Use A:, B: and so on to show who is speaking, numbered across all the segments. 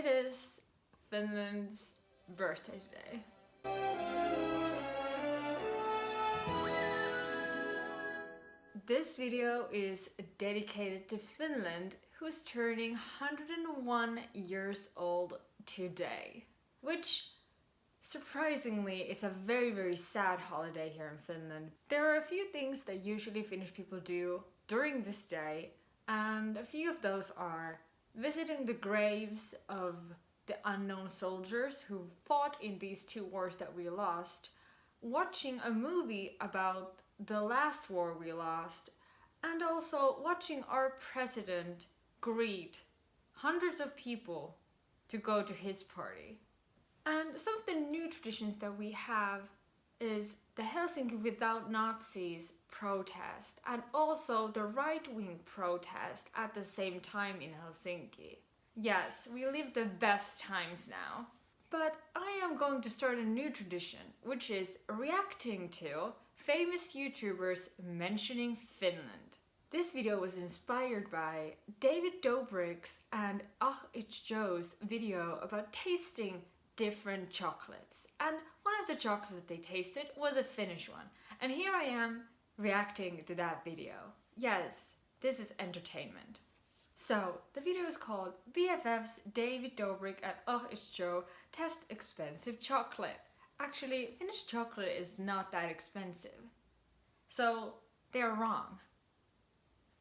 A: it is Finland's birthday today. This video is dedicated to Finland, who's turning 101 years old today. Which, surprisingly, is a very very sad holiday here in Finland. There are a few things that usually Finnish people do during this day, and a few of those are visiting the graves of the unknown soldiers who fought in these two wars that we lost, watching a movie about the last war we lost, and also watching our president greet hundreds of people to go to his party. And some of the new traditions that we have is the Helsinki Without Nazis protest and also the right-wing protest at the same time in Helsinki. Yes, we live the best times now. But I am going to start a new tradition, which is reacting to famous YouTubers mentioning Finland. This video was inspired by David Dobrik's and Ah It's Joe's video about tasting different chocolates. And one of the chocolates that they tasted was a Finnish one. And here I am reacting to that video. Yes, this is entertainment. So, the video is called BFFs David Dobrik and Oh It's Joe Test Expensive Chocolate. Actually, Finnish chocolate is not that expensive. So, they're wrong.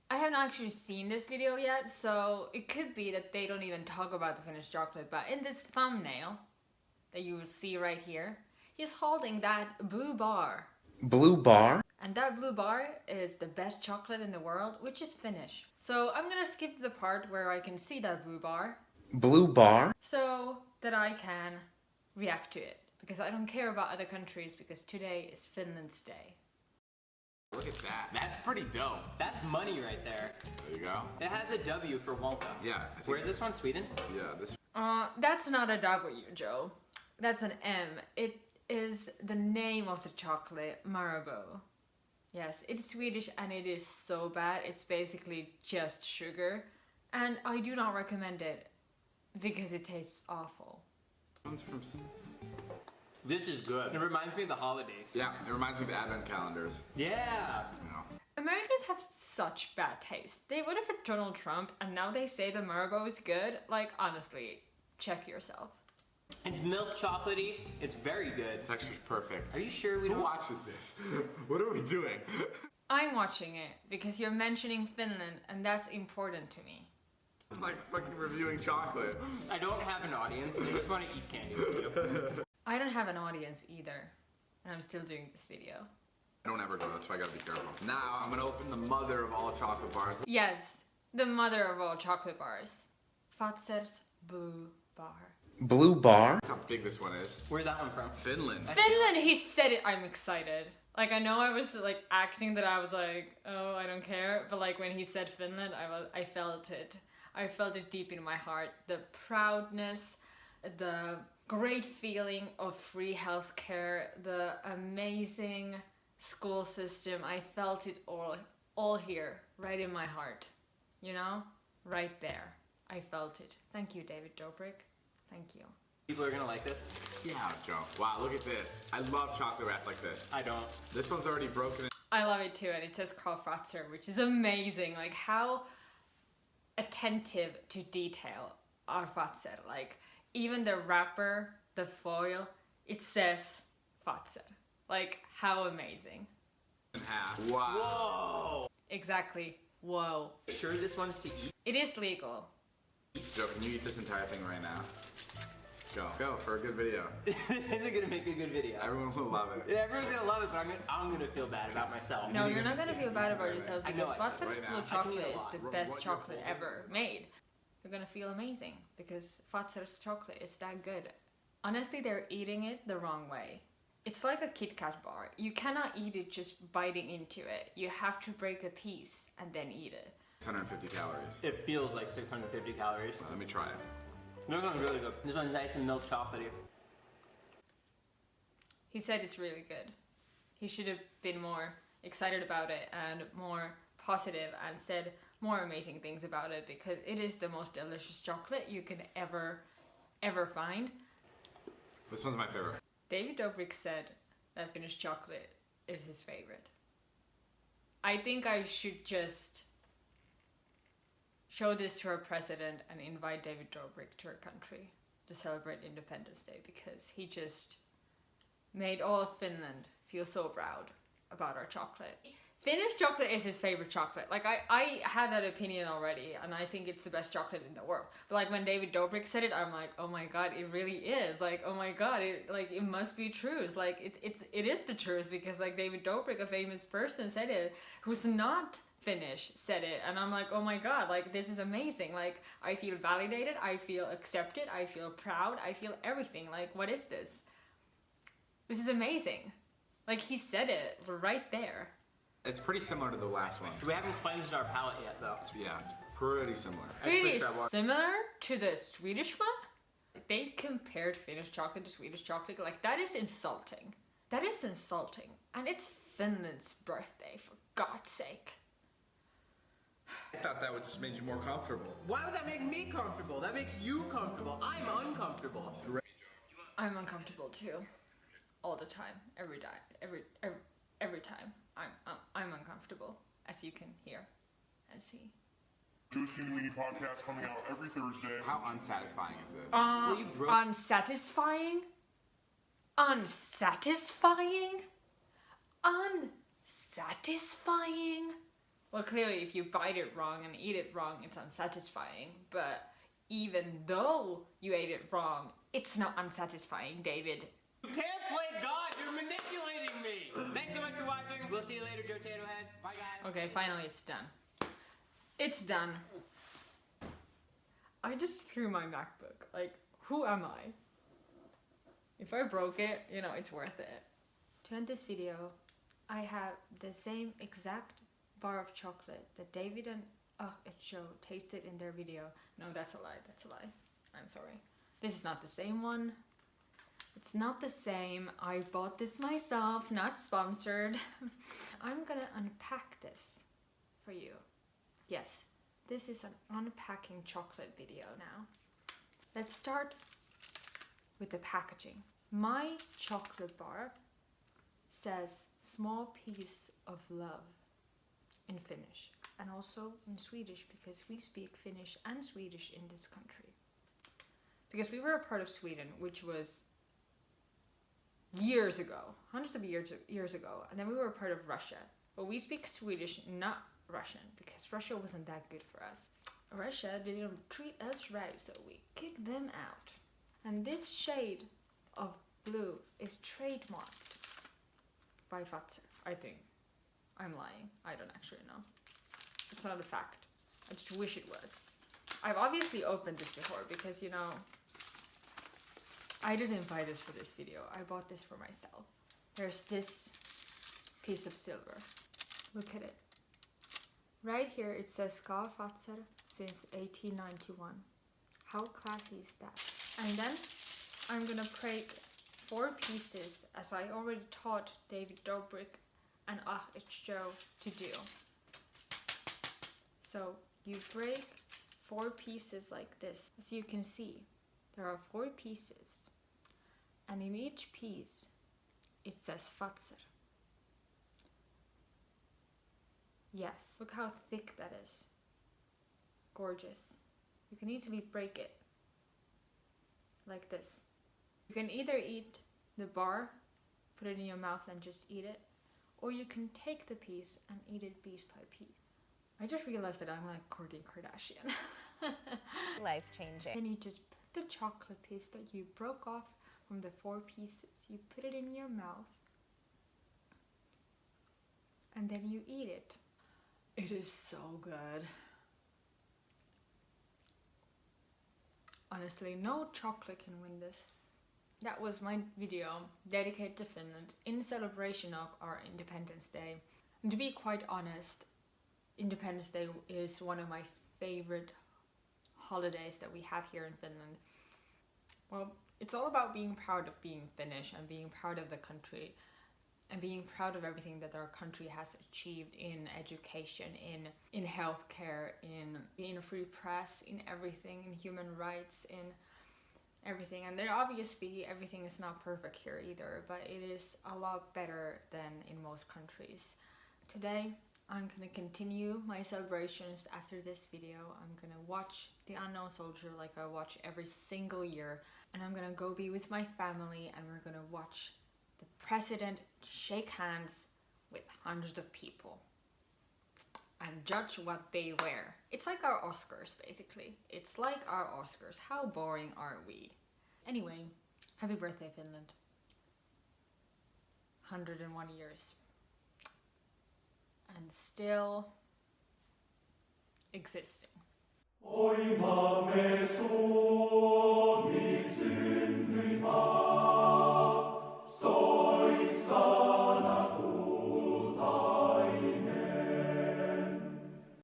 A: I haven't actually seen this video yet, so it could be that they don't even talk about the Finnish chocolate, but in this thumbnail that you will see right here, he's holding that blue bar.
B: Blue bar?
A: And that blue bar is the best chocolate in the world, which is Finnish. So I'm gonna skip the part where I can see that blue bar.
B: Blue bar?
A: So that I can react to it. Because I don't care about other countries because today is Finland's day.
C: Look at that.
D: That's pretty dope. That's money right there.
C: There you go.
D: It has a W for Wonka.
C: Yeah.
D: Where is this one? Sweden?
C: Yeah, this.
A: Uh, that's not a W, Joe. That's an M. It is the name of the chocolate, Marabou. Yes, it's Swedish and it is so bad. It's basically just sugar. And I do not recommend it because it tastes awful.
C: One's from. s-
D: This is good. It reminds me of the holidays.
C: Yeah, it reminds me of advent calendars.
D: Yeah.
C: You know.
A: Americans have such bad taste. They voted for Donald Trump and now they say the Marabou is good. Like, honestly, check yourself.
D: It's milk chocolatey. It's very good.
C: Texture's perfect.
D: Are you sure we
C: Who
D: don't?
C: watches this? what are we doing?
A: I'm watching it because you're mentioning Finland and that's important to me.
C: I'm like fucking reviewing chocolate.
D: I don't have an audience. I just want to eat candy with you.
A: I don't have an audience either, and I'm still doing this video.
C: I don't ever go, that's why I gotta be careful. Now, I'm gonna open the mother of all chocolate bars.
A: Yes, the mother of all chocolate bars. Fazer's Blue Bar.
B: Blue bar?
C: Look how big this one is.
D: Where's that one from?
C: Finland.
A: Finland, he said it, I'm excited. Like, I know I was like acting that I was like, oh, I don't care, but like when he said Finland, I was, I felt it. I felt it deep in my heart. The proudness, the great feeling of free healthcare, the amazing school system. I felt it all, all here, right in my heart. You know, right there. I felt it. Thank you, David Dobrik. Thank you.
D: People are gonna like this.
C: Yeah, Joe. Wow, look at this. I love chocolate wrap like this.
D: I don't.
C: This one's already broken.
A: I love it too, and it says Karl Fazer, which is amazing. Like how attentive to detail are Fazer. Like even the wrapper, the foil, it says Fratzer. Like how amazing.
C: in half. Wow.
D: Whoa.
A: Exactly. Whoa.
D: Sure, this one's to eat.
A: It is legal.
C: Joe, can you eat this entire thing right now? Go. Go for a good video.
D: this isn't gonna make a good video.
C: Everyone will love it.
D: Yeah, Everyone's gonna love it, but I'm gonna, I'm gonna feel bad about myself.
A: No, you're not gonna feel bad about yourself
D: I know
A: because
D: I
C: right now.
A: blue chocolate is the
C: What-
A: best
C: what
A: chocolate ever made. You're gonna feel amazing because Fazer's chocolate is that good. Honestly, they're eating it the wrong way. It's like a Kit Kat bar. You cannot eat it just biting into it. You have to break a piece and then eat it.
C: 150 calories.
D: It feels like 650 calories.
C: Let me try it.
D: This one's really good. This one's nice and milk chocolatey.
A: He said it's really good. He should have been more excited about it and more positive and said more amazing things about it because it is the most delicious chocolate you can ever ever find.
C: This one's my favorite.
A: David Dobrik said that Finnish chocolate is his favorite. I think I should just show this to our president and invite David Dobrik to our country to celebrate Independence Day because he just made all of Finland feel so proud about our chocolate. Finnish chocolate is his favorite chocolate. Like I, I had that opinion already, and I think it's the best chocolate in the world. But like when David Dobrik said it, I'm like, oh my god, it really is. Like oh my god, it like it must be true. Like it, it's it is the truth because like David Dobrik, a famous person, said it, who's not Finnish, said it, and I'm like, oh my god, like this is amazing. Like I feel validated, I feel accepted, I feel proud, I feel everything. Like what is this? This is amazing. Like he said it right there.
C: It's pretty similar to the last one.
D: We haven't cleansed our palate yet, though.
C: Yeah, it's pretty similar.
A: Pretty similar to the Swedish one. They compared Finnish chocolate to Swedish chocolate. Like that is insulting. That is insulting. And it's Finland's birthday, for God's sake.
C: I thought that would just make you more comfortable.
D: Why would that make me comfortable? That makes you comfortable. I'm uncomfortable.
A: I'm uncomfortable too. All the time. Every time. Every every, every time. I'm, I'm I'm uncomfortable, as you can hear and see.
E: Jewish Community Podcast coming out every Thursday.
C: How unsatisfying is this?
A: Uh,
D: Well, you broke-
A: unsatisfying? Unsatisfying? Unsatisfying? Well, clearly, if you bite it wrong and eat it wrong, it's unsatisfying. But even though you ate it wrong, it's not unsatisfying, David.
D: You can't play God. You're manipulating me. Thanks so much for watching. We'll see you later, Joe Tato Heads. Bye, guys.
A: Okay, finally, it's done. It's done. I just threw my MacBook. Like, who am I? If I broke it, you know, it's worth it. To end this video, I have the same exact bar of chocolate that David and uh, Joe tasted in their video. No, that's a lie. That's a lie. I'm sorry. This is not the same one. It's not the same. I bought this myself, not sponsored. I'm gonna unpack this for you. Yes, this is an unpacking chocolate video now. Let's start with the packaging. My chocolate bar says small piece of love in Finnish and also in Swedish because we speak Finnish and Swedish in this country. Because we were a part of Sweden, which was years ago, hundreds of years years ago, and then we were a part of Russia. But we speak Swedish, not Russian, because Russia wasn't that good for us. Russia didn't treat us right, so we kicked them out. And this shade of blue is trademarked by Fazer, I think. I'm lying. I don't actually know. It's not a fact. I just wish it was. I've obviously opened this before because, you know, I didn't buy this for this video. I bought this for myself. There's this piece of silver. Look at it. Right here it says Ska Fazer since 1891. How classy is that? And then I'm gonna break four pieces as I already taught David Dobrik and Ah It's Joe to do. So you break four pieces like this. As you can see, there are four pieces. And in each piece, it says Fazer. Yes, look how thick that is. Gorgeous. You can easily break it like this. You can either eat the bar, put it in your mouth and just eat it, or you can take the piece and eat it piece by piece. I just realized that I'm like Kourtney Kardashian.
F: life changing.
A: Then you just put the chocolate piece that you broke off from the four pieces, you put it in your mouth, and then you eat it. It is so good. Honestly, no chocolate can win this. That was my video dedicated to Finland in celebration of our Independence Day. And to be quite honest, Independence Day is one of my favorite holidays that we have here in Finland. Well, it's all about being proud of being Finnish and being proud of the country and being proud of everything that our country has achieved in education, in in healthcare, in in a free press, in everything, in human rights, in everything. And there obviously everything is not perfect here either, but it is a lot better than in most countries. Today, I'm gonna continue my celebrations after this video. I'm gonna watch The Unknown Soldier like I watch every single year, and I'm gonna go be with my family and we're gonna watch the president shake hands with hundreds of people and judge what they wear. It's like our Oscars, basically. It's like our Oscars. How boring are we? Anyway, happy birthday, Finland. 101 years. And still existing.